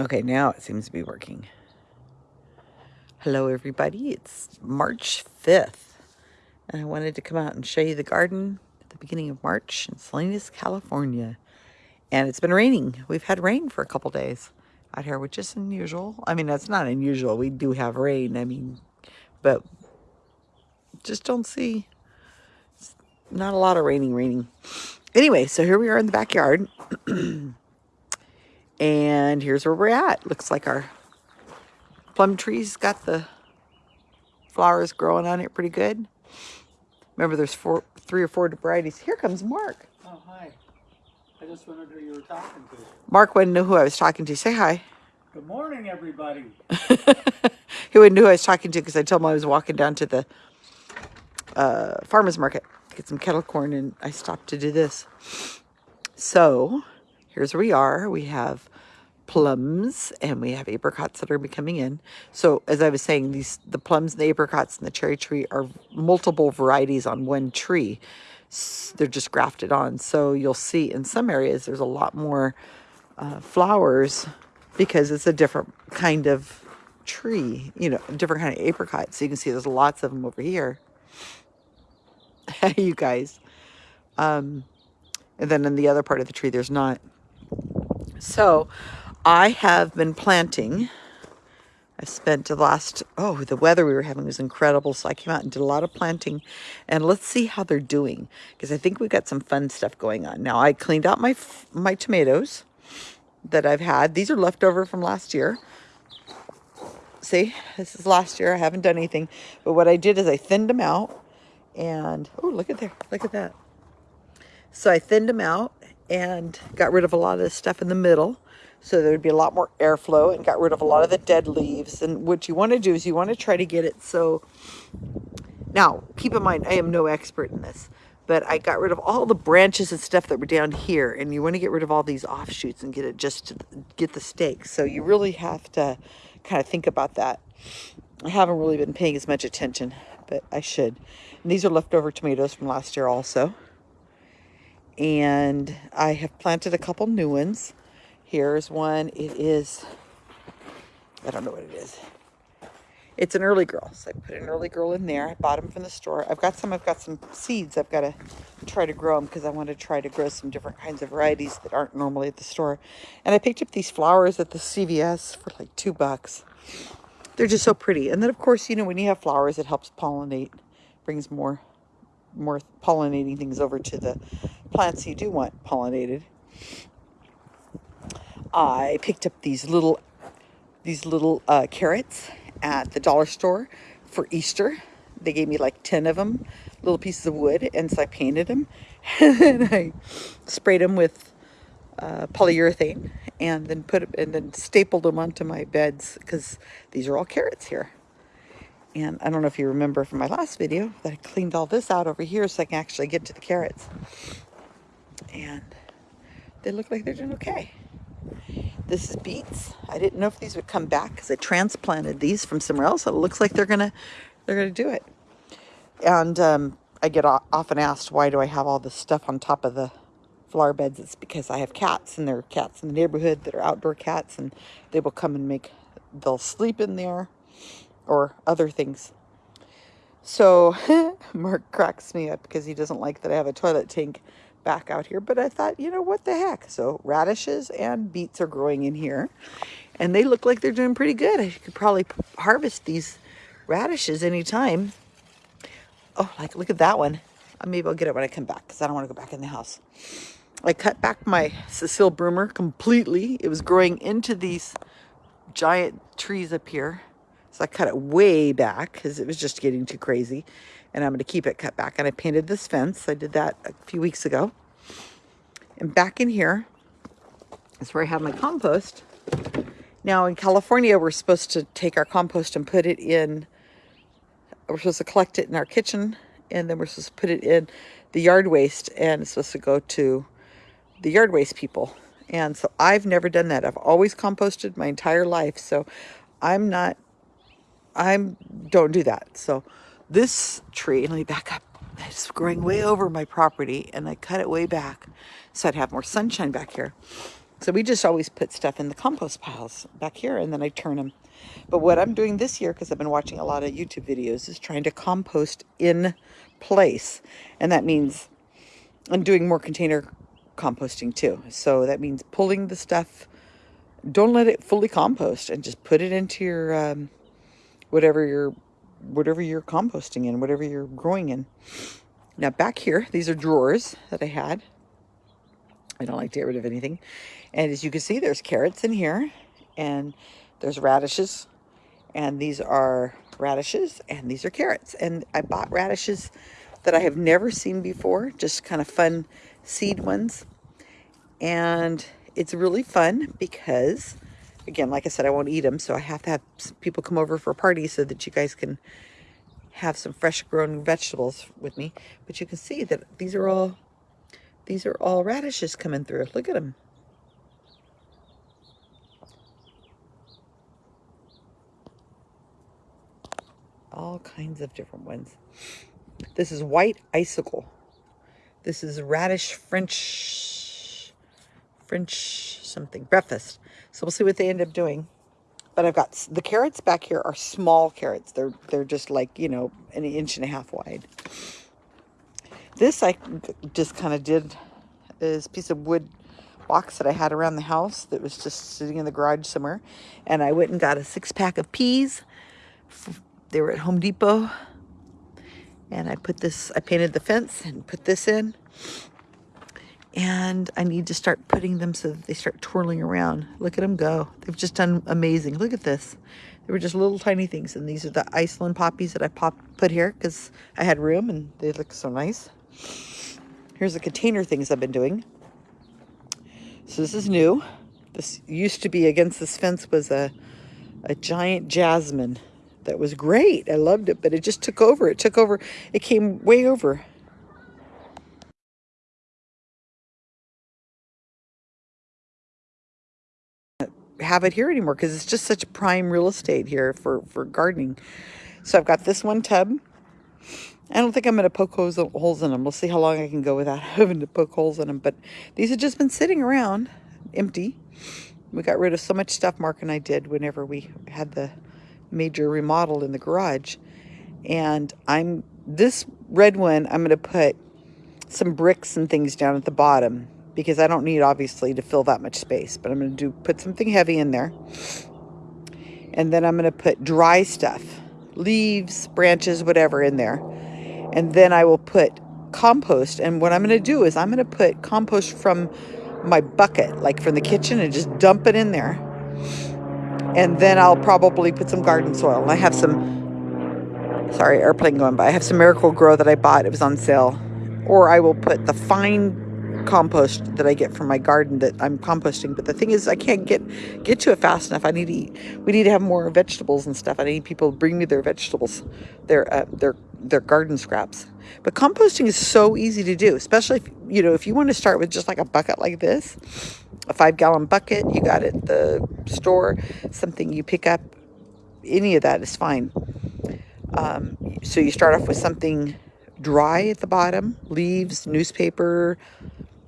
Okay, now it seems to be working. Hello, everybody. It's March 5th, and I wanted to come out and show you the garden at the beginning of March in Salinas, California. And it's been raining. We've had rain for a couple days out here, which is unusual. I mean, that's not unusual. We do have rain. I mean, but just don't see not a lot of raining, raining. Anyway, so here we are in the backyard. And here's where we're at. Looks like our plum tree's got the flowers growing on it pretty good. Remember, there's four, three or four varieties. Here comes Mark. Oh, hi. I just wondered who you were talking to. Mark wouldn't know who I was talking to. Say hi. Good morning, everybody. he wouldn't know who I was talking to because I told him I was walking down to the uh, farmer's market to get some kettle corn, and I stopped to do this. So here's where we are. We have plums and we have apricots that are coming in. So as I was saying, these the plums, and the apricots, and the cherry tree are multiple varieties on one tree. They're just grafted on. So you'll see in some areas there's a lot more uh, flowers because it's a different kind of tree, you know, a different kind of apricot. So you can see there's lots of them over here. you guys. Um, and then in the other part of the tree, there's not. So I have been planting. I spent the last, oh, the weather we were having was incredible. So I came out and did a lot of planting. And let's see how they're doing. Because I think we got some fun stuff going on. Now, I cleaned out my, my tomatoes that I've had. These are leftover from last year. See, this is last year. I haven't done anything. But what I did is I thinned them out. And, oh, look at there. Look at that. So I thinned them out and got rid of a lot of the stuff in the middle so there'd be a lot more airflow and got rid of a lot of the dead leaves. And what you want to do is you want to try to get it so... Now, keep in mind, I am no expert in this, but I got rid of all the branches and stuff that were down here. And you want to get rid of all these offshoots and get it just to get the stakes. So you really have to kind of think about that. I haven't really been paying as much attention, but I should. And these are leftover tomatoes from last year also and I have planted a couple new ones. Here's one. It is, I don't know what it is. It's an early girl. So I put an early girl in there. I bought them from the store. I've got some, I've got some seeds. I've got to try to grow them because I want to try to grow some different kinds of varieties that aren't normally at the store. And I picked up these flowers at the CVS for like two bucks. They're just so pretty. And then of course, you know, when you have flowers, it helps pollinate, brings more more pollinating things over to the plants you do want pollinated. I picked up these little these little uh, carrots at the dollar store for Easter. They gave me like 10 of them, little pieces of wood, and so I painted them. and then I sprayed them with uh, polyurethane and then put and then stapled them onto my beds because these are all carrots here. And I don't know if you remember from my last video that I cleaned all this out over here so I can actually get to the carrots. And they look like they're doing okay. This is beets. I didn't know if these would come back because I transplanted these from somewhere else. So It looks like they're gonna they're gonna do it. And um, I get often asked why do I have all this stuff on top of the flower beds? It's because I have cats and there are cats in the neighborhood that are outdoor cats and they will come and make they'll sleep in there or other things. So Mark cracks me up because he doesn't like that I have a toilet tank back out here. But I thought, you know, what the heck? So radishes and beets are growing in here. And they look like they're doing pretty good. I could probably harvest these radishes anytime. Oh, like look at that one. Uh, maybe I'll get it when I come back because I don't want to go back in the house. I cut back my Cecile Brunner completely. It was growing into these giant trees up here. So I cut it way back because it was just getting too crazy. And I'm going to keep it cut back. And I painted this fence. I did that a few weeks ago. And back in here is where I have my compost. Now in California, we're supposed to take our compost and put it in, we're supposed to collect it in our kitchen. And then we're supposed to put it in the yard waste. And it's supposed to go to the yard waste people. And so I've never done that. I've always composted my entire life. So I'm not I don't do that. So this tree, let me back up, it's growing way over my property and I cut it way back so I'd have more sunshine back here. So we just always put stuff in the compost piles back here and then I turn them. But what I'm doing this year, because I've been watching a lot of YouTube videos, is trying to compost in place. And that means I'm doing more container composting too. So that means pulling the stuff, don't let it fully compost and just put it into your, um, whatever you're, whatever you're composting in, whatever you're growing in. Now back here, these are drawers that I had. I don't like to get rid of anything. And as you can see, there's carrots in here and there's radishes and these are radishes and these are carrots. And I bought radishes that I have never seen before, just kind of fun seed ones. And it's really fun because, again, like I said, I won't eat them. So I have to have people come over for a party so that you guys can have some fresh grown vegetables with me. But you can see that these are all, these are all radishes coming through. Look at them. All kinds of different ones. This is white icicle. This is radish French, French something, breakfast. So we'll see what they end up doing. But I've got, the carrots back here are small carrots. They're, they're just like, you know, an inch and a half wide. This I just kind of did this piece of wood box that I had around the house that was just sitting in the garage somewhere. And I went and got a six pack of peas. They were at Home Depot. And I put this, I painted the fence and put this in. And I need to start putting them so that they start twirling around. Look at them go. They've just done amazing. Look at this. They were just little tiny things. And these are the Iceland poppies that I pop, put here because I had room and they look so nice. Here's the container things I've been doing. So this is new. This used to be against this fence was a, a giant jasmine that was great. I loved it, but it just took over. It took over. It came way over. Have it here anymore because it's just such prime real estate here for, for gardening. So I've got this one tub. I don't think I'm going to poke holes, holes in them. We'll see how long I can go without having to poke holes in them. But these have just been sitting around empty. We got rid of so much stuff Mark and I did whenever we had the major remodel in the garage. And I'm this red one, I'm going to put some bricks and things down at the bottom because I don't need obviously to fill that much space, but I'm going to do put something heavy in there. And then I'm going to put dry stuff, leaves, branches, whatever in there. And then I will put compost. And what I'm going to do is I'm going to put compost from my bucket, like from the kitchen and just dump it in there. And then I'll probably put some garden soil. I have some, sorry, airplane going by. I have some Miracle-Gro that I bought. It was on sale. Or I will put the fine compost that I get from my garden that I'm composting. But the thing is, I can't get get to it fast enough. I need to eat. We need to have more vegetables and stuff. I need people to bring me their vegetables, their uh, their their garden scraps. But composting is so easy to do, especially if you know if you want to start with just like a bucket like this, a five gallon bucket you got at the store, something you pick up. Any of that is fine. Um, so you start off with something dry at the bottom, leaves, newspaper,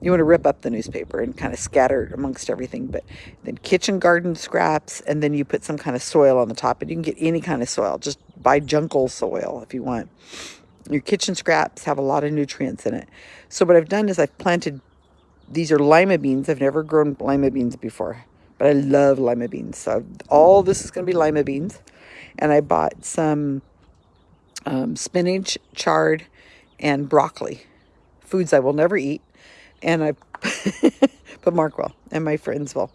you want to rip up the newspaper and kind of scatter it amongst everything. But then kitchen garden scraps, and then you put some kind of soil on the top. And you can get any kind of soil. Just buy jungle soil if you want. Your kitchen scraps have a lot of nutrients in it. So what I've done is I've planted, these are lima beans. I've never grown lima beans before, but I love lima beans. So all this is going to be lima beans. And I bought some um, spinach, chard, and broccoli. Foods I will never eat and I put Mark will and my friends will.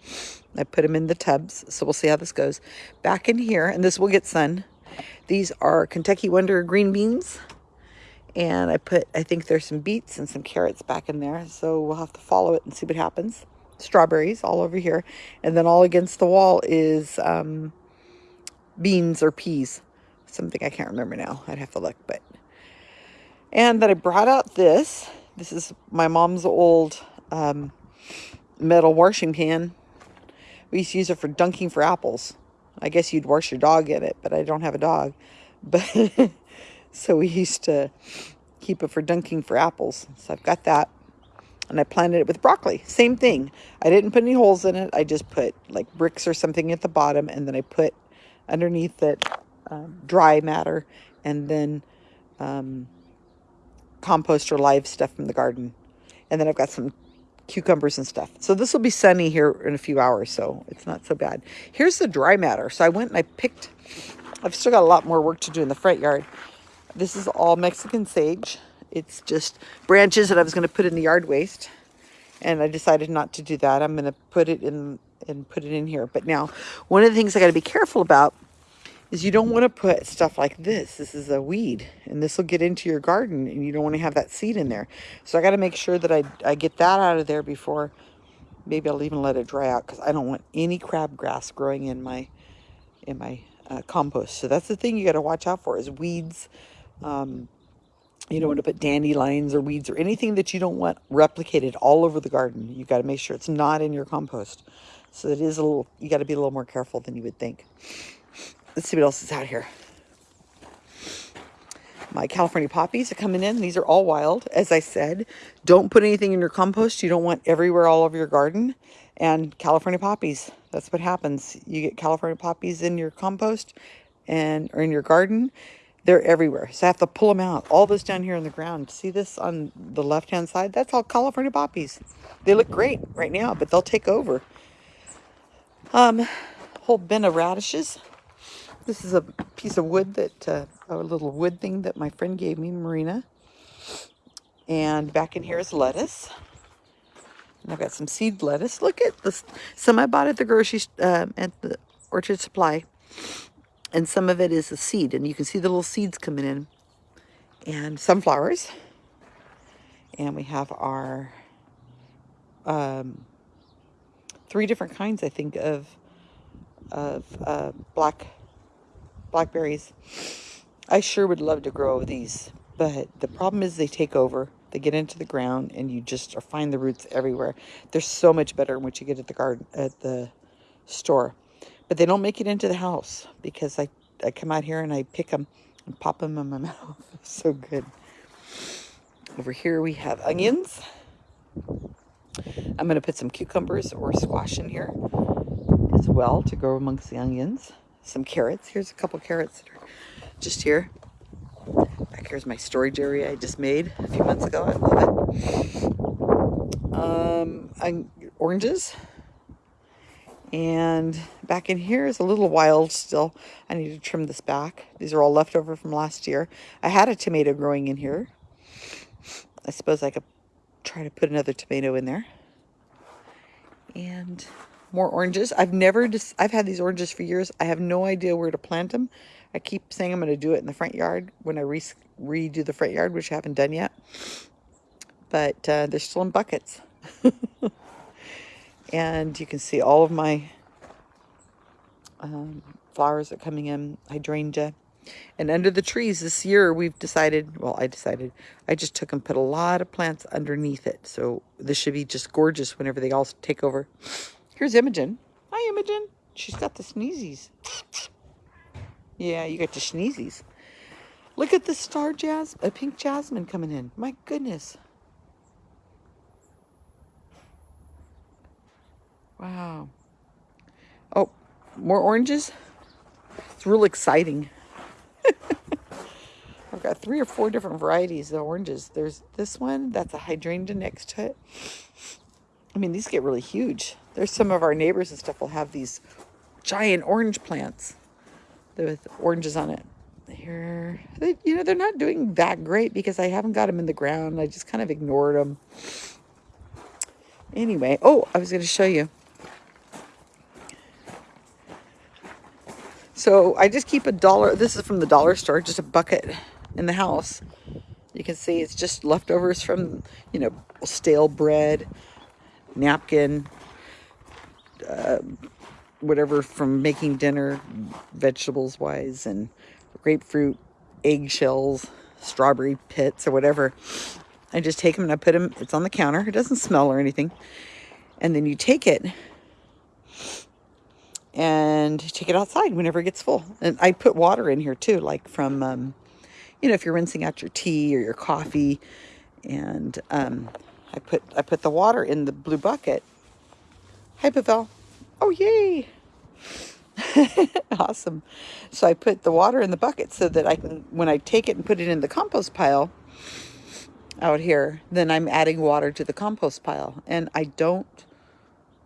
I put them in the tubs, so we'll see how this goes. Back in here, and this will get sun. These are Kentucky Wonder green beans. And I put, I think there's some beets and some carrots back in there. So we'll have to follow it and see what happens. Strawberries all over here. And then all against the wall is um, beans or peas. Something I can't remember now. I'd have to look. but And then I brought out this. This is my mom's old um, metal washing pan. We used to use it for dunking for apples. I guess you'd wash your dog in it, but I don't have a dog. But so we used to keep it for dunking for apples. So I've got that. and I planted it with broccoli. Same thing. I didn't put any holes in it. I just put like bricks or something at the bottom, and then I put underneath it um, dry matter, and then um, compost or live stuff from the garden. And then I've got some cucumbers and stuff. So this will be sunny here in a few hours, so it's not so bad. Here's the dry matter. So I went and I picked, I've still got a lot more work to do in the front yard. This is all Mexican sage. It's just branches that I was going to put in the yard waste. And I decided not to do that. I'm going to put it in and put it in here. But now, one of the things I got to be careful about is you don't want to put stuff like this. This is a weed and this will get into your garden and you don't want to have that seed in there. So I got to make sure that I, I get that out of there before maybe I'll even let it dry out because I don't want any crabgrass growing in my in my uh, compost. So that's the thing you got to watch out for is weeds. Um, you don't want to put dandelions or weeds or anything that you don't want replicated all over the garden. You got to make sure it's not in your compost. So it is a little, you got to be a little more careful than you would think. Let's see what else is out here. My California poppies are coming in. These are all wild. As I said, don't put anything in your compost. You don't want everywhere all over your garden. And California poppies, that's what happens. You get California poppies in your compost and or in your garden. They're everywhere. So I have to pull them out. All this down here in the ground. See this on the left-hand side? That's all California poppies. They look great right now, but they'll take over. Um, whole bin of radishes. This is a piece of wood that, uh, a little wood thing that my friend gave me, Marina. And back in here is lettuce. And I've got some seed lettuce. Look at this. Some I bought at the grocery, uh, at the Orchard Supply. And some of it is a seed. And you can see the little seeds coming in. And sunflowers. And we have our um, three different kinds, I think, of of uh, black blackberries. I sure would love to grow these, but the problem is they take over. They get into the ground and you just find the roots everywhere. They're so much better than what you get at the garden at the store. But they don't make it into the house because I, I come out here and I pick them and pop them in my mouth. so good. Over here we have onions. I'm going to put some cucumbers or squash in here as well to grow amongst the onions some carrots. Here's a couple carrots that are just here. Back here's my storage area I just made a few months ago. I love it. Um, I, oranges. And back in here is a little wild still. I need to trim this back. These are all leftover from last year. I had a tomato growing in here. I suppose I could try to put another tomato in there. And more oranges. I've never, just, I've had these oranges for years. I have no idea where to plant them. I keep saying I'm going to do it in the front yard when I re redo the front yard, which I haven't done yet. But uh, they're still in buckets. and you can see all of my um, flowers are coming in, hydrangea. And under the trees this year, we've decided, well, I decided, I just took and put a lot of plants underneath it. So this should be just gorgeous whenever they all take over. Here's Imogen. Hi, Imogen. She's got the sneezies. Yeah, you got the sneezies. Look at the star jazz, a pink jasmine coming in. My goodness. Wow. Oh, more oranges? It's real exciting. I've got three or four different varieties of oranges. There's this one, that's a hydrangea next to it. I mean, these get really huge. There's some of our neighbors and stuff will have these giant orange plants with oranges on it. Here, they, you know, they're not doing that great because I haven't got them in the ground. I just kind of ignored them. Anyway, oh, I was going to show you. So I just keep a dollar. This is from the dollar store, just a bucket in the house. You can see it's just leftovers from, you know, stale bread, napkin, uh, whatever from making dinner, vegetables wise, and grapefruit, eggshells, strawberry pits, or whatever. I just take them and I put them, it's on the counter. It doesn't smell or anything. And then you take it and take it outside whenever it gets full. And I put water in here too, like from, um, you know, if you're rinsing out your tea or your coffee. And um, I put I put the water in the blue bucket. Hi, Pavel. Oh, yay! awesome. So I put the water in the bucket so that I can, when I take it and put it in the compost pile out here, then I'm adding water to the compost pile. And I don't,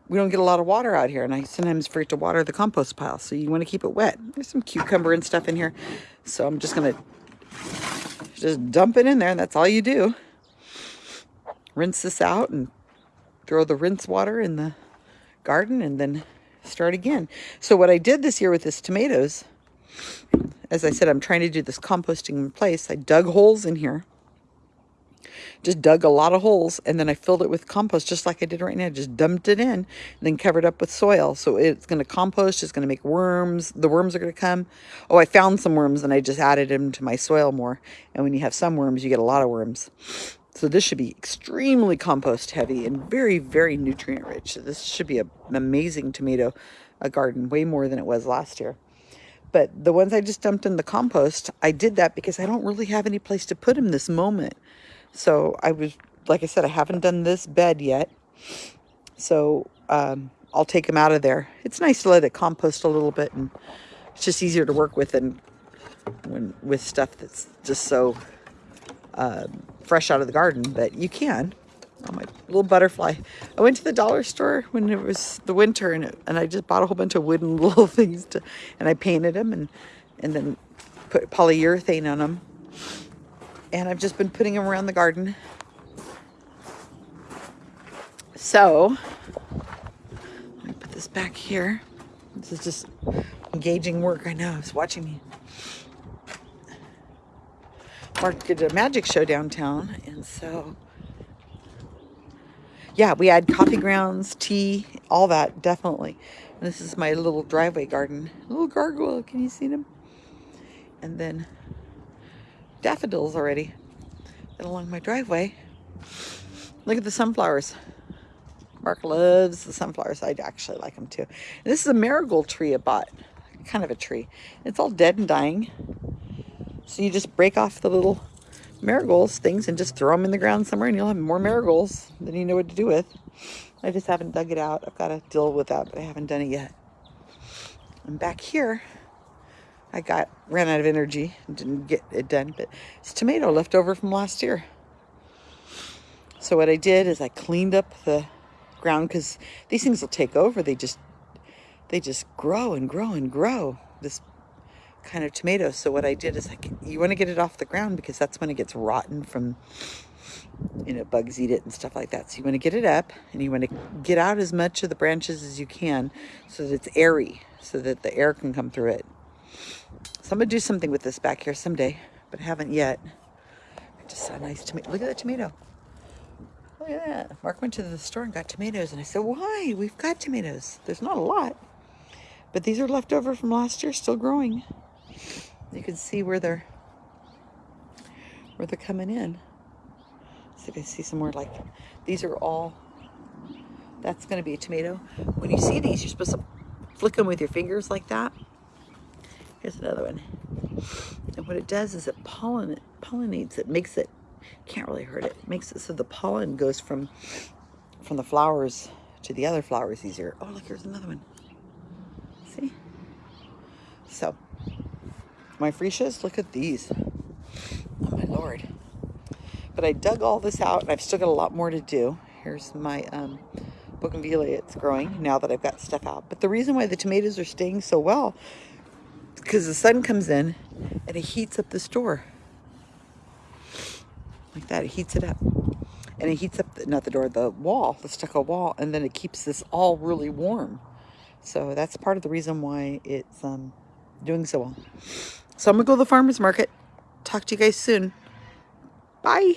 we don't get a lot of water out here. And I sometimes forget to water the compost pile. So you want to keep it wet. There's some cucumber and stuff in here. So I'm just going to just dump it in there. And that's all you do. Rinse this out and throw the rinse water in the garden and then start again. So what I did this year with this tomatoes, as I said, I'm trying to do this composting in place. I dug holes in here. Just dug a lot of holes and then I filled it with compost just like I did right now. Just dumped it in and then covered up with soil. So it's going to compost. It's going to make worms. The worms are going to come. Oh, I found some worms and I just added them to my soil more. And when you have some worms, you get a lot of worms. So this should be extremely compost heavy and very, very nutrient rich. So This should be a, an amazing tomato a garden, way more than it was last year. But the ones I just dumped in the compost, I did that because I don't really have any place to put them this moment. So I was, like I said, I haven't done this bed yet. So um, I'll take them out of there. It's nice to let it compost a little bit and it's just easier to work with than when with stuff that's just so um, fresh out of the garden, but you can. Oh, my little butterfly. I went to the dollar store when it was the winter and, it, and I just bought a whole bunch of wooden little things to, and I painted them and, and then put polyurethane on them. And I've just been putting them around the garden. So, let me put this back here. This is just engaging work. I know, it's watching me. Mark did a magic show downtown, and so yeah, we had coffee grounds, tea, all that, definitely. And this is my little driveway garden. Little gargoyle, can you see them? And then daffodils already and along my driveway. Look at the sunflowers. Mark loves the sunflowers. I actually like them too. And this is a marigold tree I bought. Kind of a tree. It's all dead and dying. So you just break off the little marigolds things and just throw them in the ground somewhere and you'll have more marigolds than you know what to do with. I just haven't dug it out. I've got to deal with that, but I haven't done it yet. And back here, I got ran out of energy and didn't get it done, but it's tomato left over from last year. So what I did is I cleaned up the ground because these things will take over. They just they just grow and grow and grow. This kind of tomatoes. So what I did is like, you want to get it off the ground because that's when it gets rotten from, you know, bugs eat it and stuff like that. So you want to get it up and you want to get out as much of the branches as you can so that it's airy, so that the air can come through it. So I'm going to do something with this back here someday, but I haven't yet. I just saw a nice tomato. Look at that tomato. Look at that. Mark went to the store and got tomatoes and I said, why? We've got tomatoes. There's not a lot. But these are left over from last year, still growing. You can see where they're where they're coming in. See if I see some more like these are all that's going to be a tomato. When you see these, you're supposed to flick them with your fingers like that. Here's another one. And what it does is it pollen pollinates it, makes it can't really hurt it. Makes it so the pollen goes from from the flowers to the other flowers easier. Oh, look, here's another one. See? So, my freesias, look at these. Oh my lord. But I dug all this out and I've still got a lot more to do. Here's my um, bougainvillea. It's growing now that I've got stuff out. But the reason why the tomatoes are staying so well because the sun comes in and it heats up the store. Like that, it heats it up. And it heats up, the, not the door, the wall, the stucco wall, and then it keeps this all really warm. So that's part of the reason why it's um, doing so well. So I'm going to go to the farmer's market. Talk to you guys soon. Bye.